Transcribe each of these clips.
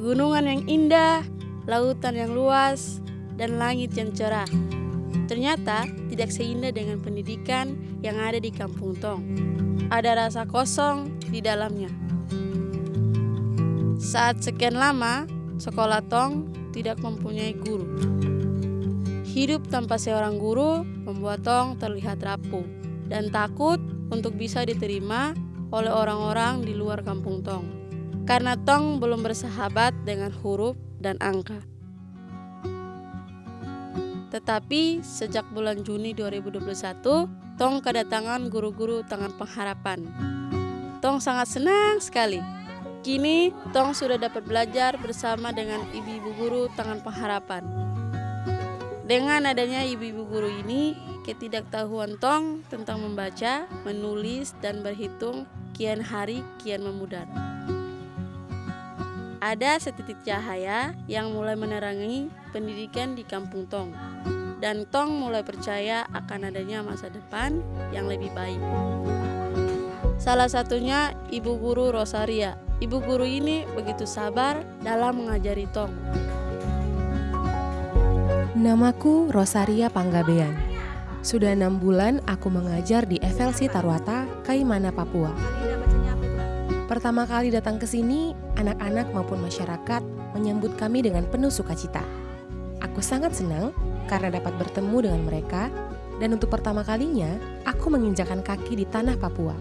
pegunungan yang indah, lautan yang luas, dan langit yang cerah. Ternyata tidak seindah dengan pendidikan yang ada di kampung Tong. Ada rasa kosong di dalamnya. Saat sekian lama, sekolah Tong tidak mempunyai guru. Hidup tanpa seorang guru membuat Tong terlihat rapuh dan takut untuk bisa diterima oleh orang-orang di luar kampung Tong. Karena Tong belum bersahabat dengan huruf dan angka. Tetapi sejak bulan Juni 2021, Tong kedatangan guru-guru tangan pengharapan. Tong sangat senang sekali. Kini Tong sudah dapat belajar bersama dengan ibu-ibu guru tangan pengharapan. Dengan adanya ibu-ibu guru ini, ketidaktahuan Tong tentang membaca, menulis, dan berhitung kian hari kian memudar. Ada setitik cahaya yang mulai menerangi pendidikan di kampung Tong. Dan Tong mulai percaya akan adanya masa depan yang lebih baik. Salah satunya Ibu Guru Rosaria. Ibu guru ini begitu sabar dalam mengajari Tong. Namaku Rosaria Panggabean. Sudah enam bulan aku mengajar di FLC Tarwata, Kaimana, Papua. Pertama kali datang ke sini, anak-anak maupun masyarakat menyambut kami dengan penuh sukacita. Aku sangat senang karena dapat bertemu dengan mereka, dan untuk pertama kalinya aku menginjakan kaki di tanah Papua.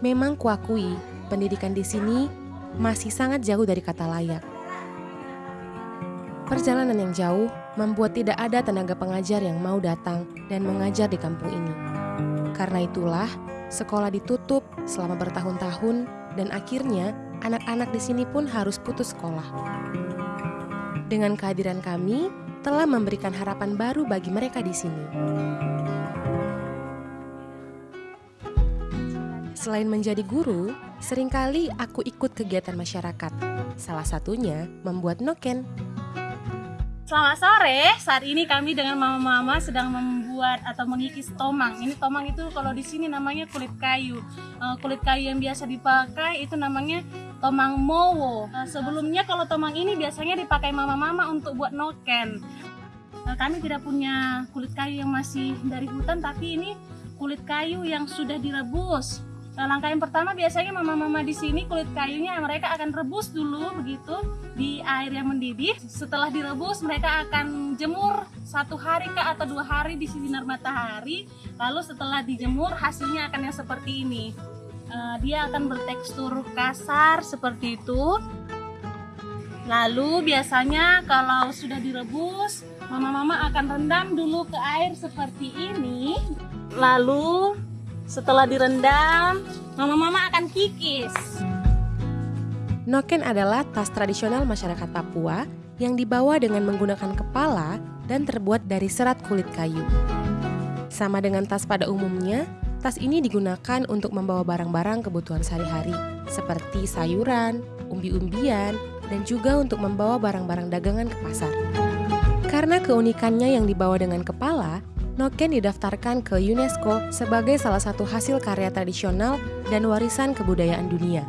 Memang kuakui, pendidikan di sini masih sangat jauh dari kata layak. Perjalanan yang jauh membuat tidak ada tenaga pengajar yang mau datang dan mengajar di kampung ini. Karena itulah, sekolah ditutup selama bertahun-tahun dan akhirnya anak-anak di sini pun harus putus sekolah. Dengan kehadiran kami, telah memberikan harapan baru bagi mereka di sini. Selain menjadi guru, sering kali aku ikut kegiatan masyarakat. Salah satunya membuat noken. Selamat sore, saat ini kami dengan mama-mama sedang membuat atau mengikis tomang. Ini tomang itu kalau di sini namanya kulit kayu. Uh, kulit kayu yang biasa dipakai itu namanya tomang mowo. Uh, sebelumnya kalau tomang ini biasanya dipakai mama-mama untuk buat noken. Uh, kami tidak punya kulit kayu yang masih dari hutan, tapi ini kulit kayu yang sudah direbus. Nah, langkah yang pertama biasanya mama-mama di sini kulit kayunya mereka akan rebus dulu begitu di air yang mendidih. Setelah direbus mereka akan jemur satu hari ke atau dua hari di sinar matahari. Lalu setelah dijemur hasilnya akan yang seperti ini. Uh, dia akan bertekstur kasar seperti itu. Lalu biasanya kalau sudah direbus, mama-mama akan rendam dulu ke air seperti ini. Lalu setelah direndam, mama-mama akan kikis. Noken adalah tas tradisional masyarakat Papua yang dibawa dengan menggunakan kepala dan terbuat dari serat kulit kayu. Sama dengan tas pada umumnya, tas ini digunakan untuk membawa barang-barang kebutuhan sehari-hari, seperti sayuran, umbi-umbian, dan juga untuk membawa barang-barang dagangan ke pasar. Karena keunikannya yang dibawa dengan kepala, Noken didaftarkan ke UNESCO sebagai salah satu hasil karya tradisional dan warisan kebudayaan dunia.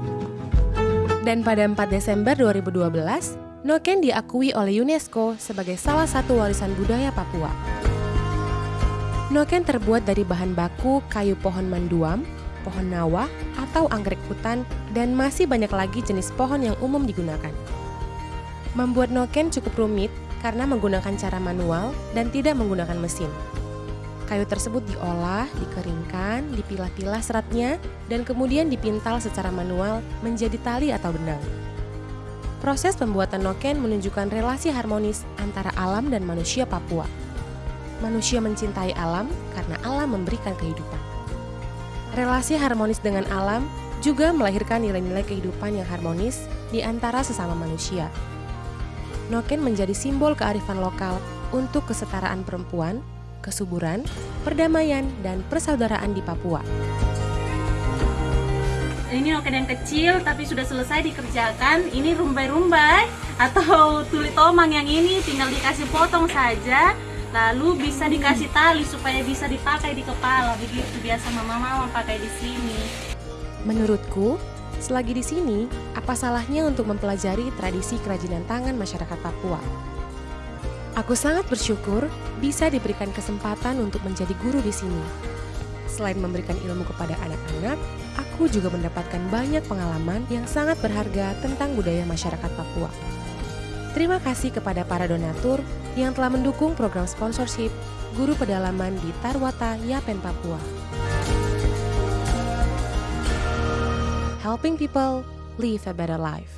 Dan pada 4 Desember 2012, Noken diakui oleh UNESCO sebagai salah satu warisan budaya Papua. Noken terbuat dari bahan baku kayu pohon manduam, pohon nawa, atau anggrek hutan, dan masih banyak lagi jenis pohon yang umum digunakan. Membuat noken cukup rumit karena menggunakan cara manual dan tidak menggunakan mesin. Kayu tersebut diolah, dikeringkan, dipilah-pilah seratnya, dan kemudian dipintal secara manual menjadi tali atau benang. Proses pembuatan noken menunjukkan relasi harmonis antara alam dan manusia Papua. Manusia mencintai alam karena alam memberikan kehidupan. Relasi harmonis dengan alam juga melahirkan nilai-nilai kehidupan yang harmonis di antara sesama manusia. Noken menjadi simbol kearifan lokal untuk kesetaraan perempuan, kesuburan, perdamaian, dan persaudaraan di Papua. Ini oke yang kecil tapi sudah selesai dikerjakan. Ini rumbai-rumbai atau tuli tomang yang ini tinggal dikasih potong saja. Lalu bisa dikasih tali supaya bisa dipakai di kepala. Begitu biasa mama-mama pakai di sini. Menurutku, selagi di sini, Apa salahnya untuk mempelajari tradisi kerajinan tangan masyarakat Papua? Aku sangat bersyukur bisa diberikan kesempatan untuk menjadi guru di sini. Selain memberikan ilmu kepada anak-anak, aku juga mendapatkan banyak pengalaman yang sangat berharga tentang budaya masyarakat Papua. Terima kasih kepada para donatur yang telah mendukung program sponsorship guru pedalaman di Tarwata, Yapen, Papua. Helping people live a better life.